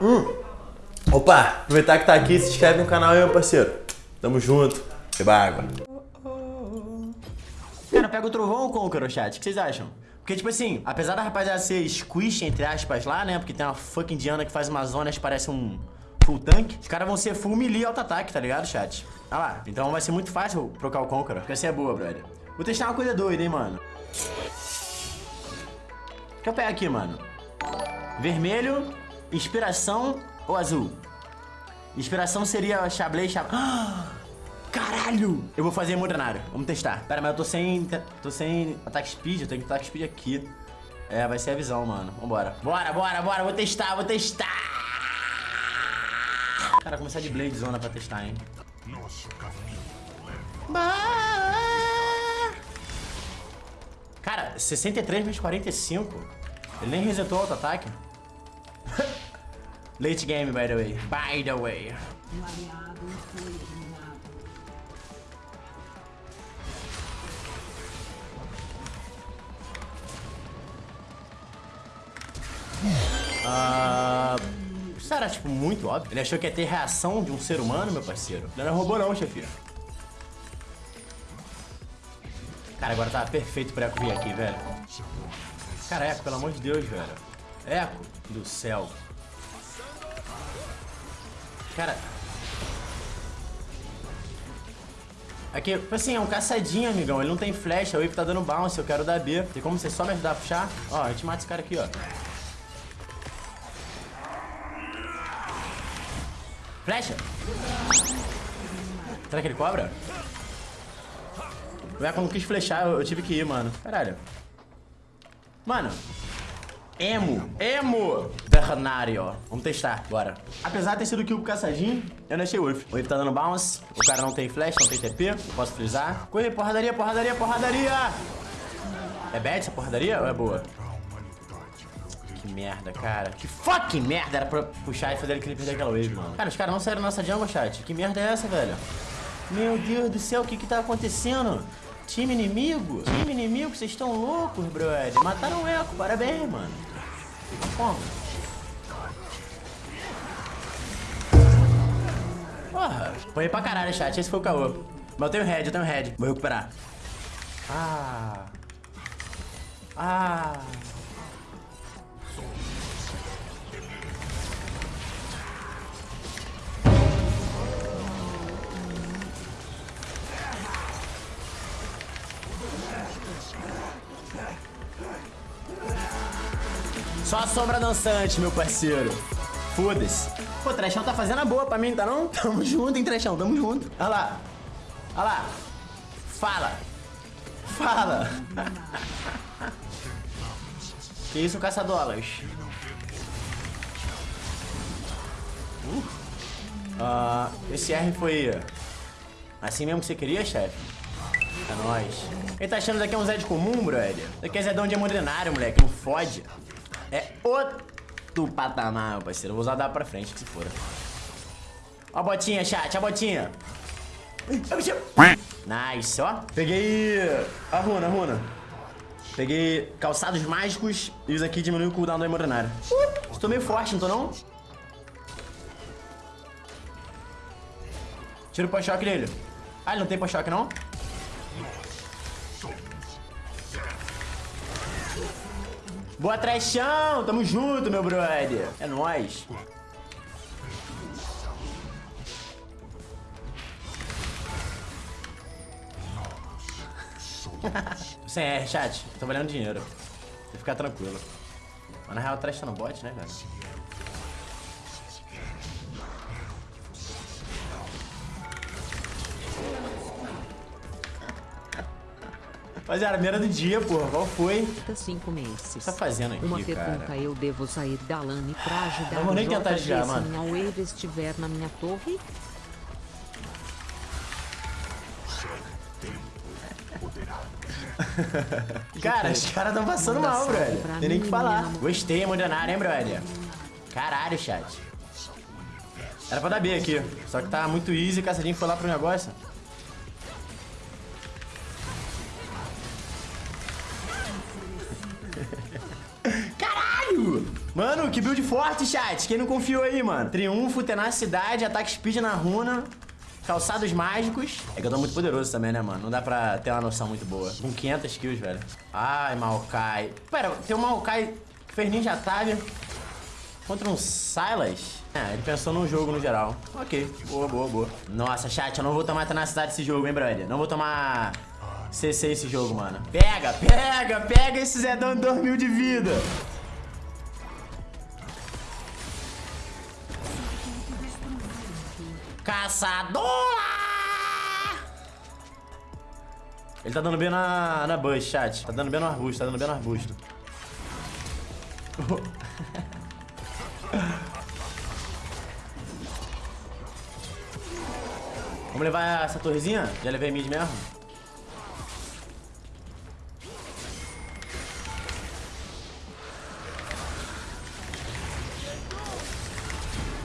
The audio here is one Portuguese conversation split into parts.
Hum. Opa, aproveitar que tá aqui, se inscreve no canal aí, meu parceiro. Tamo junto. Beba água. Cara, pega o trovão ou Conqueror, chat? O que vocês acham? Porque, tipo assim, apesar da rapaziada ser squish, entre aspas, lá, né? Porque tem uma fucking Diana que faz umas zonas que parece um full tank. Os caras vão ser full melee auto-ataque, tá ligado, chat? Olha lá. Então vai ser muito fácil trocar o Conqueror. Assim é boa, brother. Vou testar uma coisa doida, hein, mano. O que eu pego aqui, mano? Vermelho, inspiração ou azul? Inspiração seria Chablé, Chablé... Caralho! Eu vou fazer modernário. Vamos testar. Pera, mas eu tô sem... Tô sem ataque speed. Eu tenho que ataque speed aqui. É, vai ser a visão, mano. Vambora. Bora, bora, bora. Vou testar, vou testar. Cara, começar de Blade Zona pra testar, hein. Nosso caminho Cara, 63 vezes 45. Ele nem resetou o auto-ataque. Late game, by the way. By the way. Ah, isso era, tipo, muito óbvio. Ele achou que ia ter reação de um ser humano, meu parceiro. Não era robô não, chefia. Cara, agora tá perfeito pra Eco vir aqui, velho. Cara, Eco, pelo amor de Deus, velho. Eco do céu. Cara... Aqui, tipo assim, é um caçadinho, amigão. Ele não tem flecha, o Wave tá dando bounce, eu quero dar B. Tem como você só me ajudar a puxar? Ó, a gente mata esse cara aqui, ó. Flecha! Será que ele cobra? O não quis flechar, eu, eu tive que ir, mano. Caralho. Mano. Emo. Emo. Ternário. Vamos testar, bora. Apesar de ter sido kill com caçadinho, eu não achei worth. O Wave tá dando bounce. O cara não tem flash, não tem TP. Posso frisar. Corre, porradaria, porradaria, porradaria. É bad essa porradaria ou é boa? Que merda, cara. Que fucking merda era pra puxar e fazer ele perder aquela wave, mano. Cara, os caras não saíram nossa jungle, chat. Que merda é essa, velho? Meu Deus do céu, o que que tá acontecendo? Time inimigo? Time inimigo, vocês estão loucos, brother. Mataram o Echo, parabéns, mano. Como? Porra, foi pra caralho, chat. Esse foi o caô. Mas eu tenho head, eu tenho head. Vou recuperar. Ah. Ah. Só a sombra dançante, meu parceiro. Foda-se. Pô, Trechão tá fazendo a boa pra mim, tá não? Tamo junto, hein, Trechão, tamo junto. Olha lá. Olha lá. Fala. Fala. que isso, caçadolas? Uh. Uh, esse R foi assim mesmo que você queria, chefe? É nóis. Ele tá achando que daqui é um Zed comum, brother? Daqui é Zedão de hemodenário, moleque. Não fode. É outro patamar, meu parceiro. Vou usar dar pra frente, que se for. Ó a botinha, chat, a botinha. Nice, ó. Peguei a runa, a runa. Peguei calçados mágicos e os aqui diminuem o cooldown do hemodenário. Estou meio forte, não tô não? Tira o pós-choque dele. Ah, ele não tem pós-choque, não? Boa, trechão! Tamo junto, meu brother. É nóis. Sem R, chat. Tô valendo dinheiro. Vou ficar tranquilo. Mas na real, trash tá no bot, né, cara? Rapaziada, primeira do dia, porra. Qual foi? cinco meses. O que tá fazendo aqui, Uma pergunta, cara? eu devo sair da LAN pra ajudar Não vou nem tentar desviar, mano. se minha wave estiver na minha torre? cara, os caras tão passando mal, brother. Tem nem o que falar. Gostei, emocionário, hein, brother? Caralho, chat. Era pra dar B aqui. Só que tá muito easy, caçadinho foi lá pro negócio. Mano, que build forte, chat. Quem não confiou aí, mano? Triunfo, tenacidade, ataque speed na runa. Calçados mágicos. É que eu tô muito poderoso também, né, mano? Não dá pra ter uma noção muito boa. Com 500 kills, velho. Ai, Maokai. Pera, tem um Maokai que fez Ninja Tag contra um Silas. É, ele pensou no jogo no geral. Ok, boa, boa, boa. Nossa, chat, eu não vou tomar tenacidade esse jogo, hein, brother? Não vou tomar CC esse jogo, mano. Pega, pega, pega esse Zedão de 2 mil de vida. Caçadora! Ele tá dando bem na, na bush, chat. Tá dando bem no arbusto, tá dando bem no arbusto. Vamos levar essa torrezinha? Já levei mid mesmo?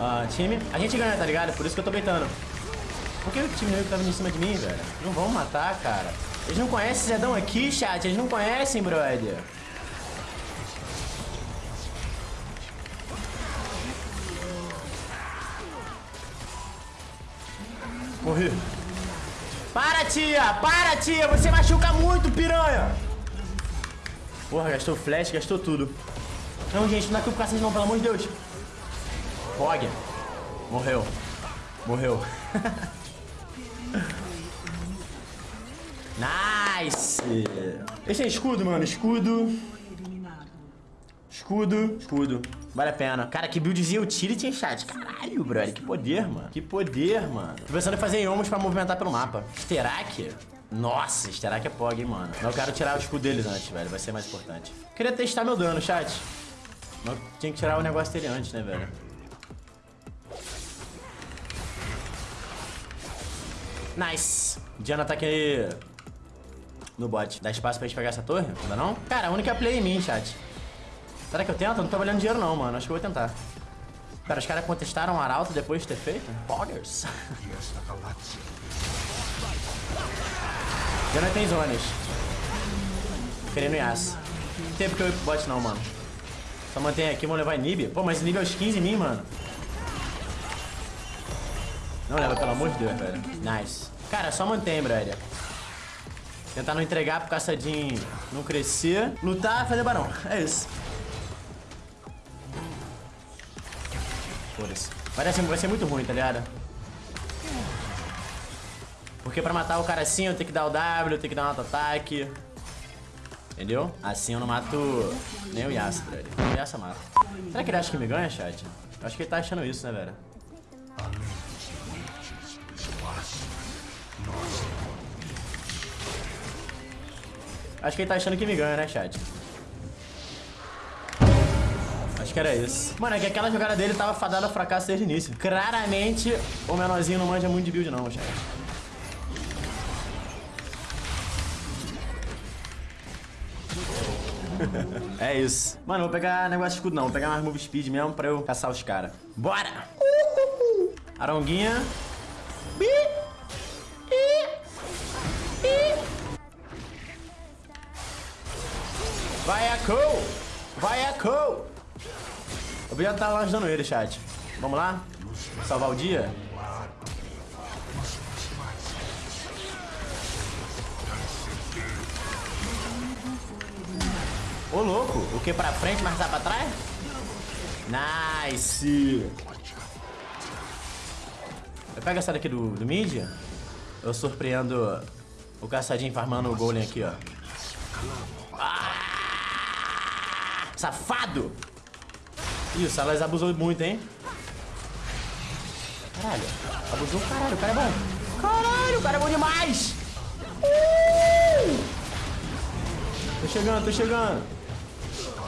Ah, time. A gente ganha, tá ligado? Por isso que eu tô beitando. Por que o time inimigo tá vindo em cima de mim, velho? Não vão matar, cara. Eles não conhecem Zedão aqui, chat. Eles não conhecem, brother. Morri. Para, tia! Para, tia! Você machuca muito, piranha! Porra, gastou flash, gastou tudo. Não, gente, não dá aqui pro cacete não, pelo amor de Deus. Fog. Morreu. Morreu. nice! Esse é escudo, mano. Escudo. Escudo. Escudo. Vale a pena. Cara, que buildzinho utility em chat. Caralho, brother. Que poder, mano. Que poder, mano. Tô pensando em fazer Yomos pra movimentar pelo mapa. Sterak? Nossa, Sterak é pog, hein, mano. Mas eu quero tirar o escudo deles antes, velho. Vai ser mais importante. Queria testar meu dano, chat. Mas eu tinha que tirar o negócio dele antes, né, velho? Nice. Diana tá aqui no bot. Dá espaço pra gente pegar essa torre? Ainda não? Cara, a única play em mim, chat. Será que eu tento? Não tô valendo dinheiro não, mano. Acho que eu vou tentar. Pera, os caras contestaram o Arauto depois de ter feito? Poggers. Diana tem zonas. Querendo Yas. Não tem porque eu ir pro bot não, mano. Só mantém aqui, vamos levar Inib. Pô, mas Inib é os 15 em mim, mano. Não leva, pelo amor de Deus, velho. Nice. Cara, só mantém, brother. Tentar não entregar pro caçadinho não crescer. Lutar, fazer barão. É isso. Foda-se. Ser- vai ser muito ruim, tá ligado? Porque pra matar o cara assim, eu tenho que dar o W, eu tenho que dar um auto-ataque. Entendeu? Assim eu não mato nem o Yasuo, brother. O Yasuo mata. Será que ele acha que me ganha, chat? Eu acho que ele tá achando isso, né, velho? Acho que ele tá achando que me ganha, né, chat? Acho que era isso. Mano, é que aquela jogada dele tava fadada ao fracasso desde o início. Claramente, o menorzinho não manja muito de build não, chat. é isso. Mano, vou pegar negócio de escudo não. Vou pegar mais move speed mesmo pra eu caçar os caras. Bora! Aronguinha. Bi. Vai a Cole! Vai a Cole! Podia estar lá ajudando ele, chat. Vamos lá? Salvar o dia? Ô, louco! O que pra frente, tá pra trás? Nice! Eu pego essa daqui do, do mid. Eu surpreendo o caçadinho farmando o golem aqui, ó. Safado! Ih, o Salas abusou muito, hein? Caralho, abusou caralho, o cara é bom. Caralho, o cara é bom demais! Uh! Tô chegando, tô chegando.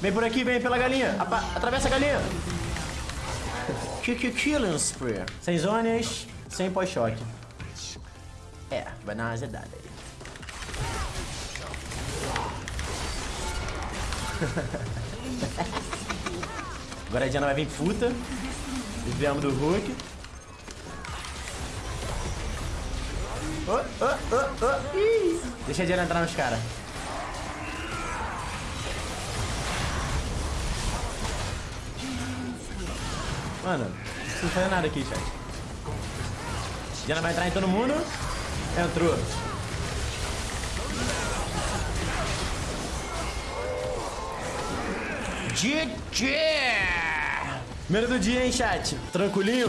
Vem por aqui, vem pela galinha. Apa atravessa a galinha. Kick Killing Spree. Sem zonas, sem pós-choque. É, vai dar uma azedada aí. Agora a Diana vai vir puta. Desviamos do Hulk. Oh, oh, oh, oh. Deixa a Diana entrar nos caras. Mano, não precisa nada aqui, chat. Diana vai entrar em todo mundo. Entrou. DJ! Primeiro do dia, hein, chat? Tranquilinho?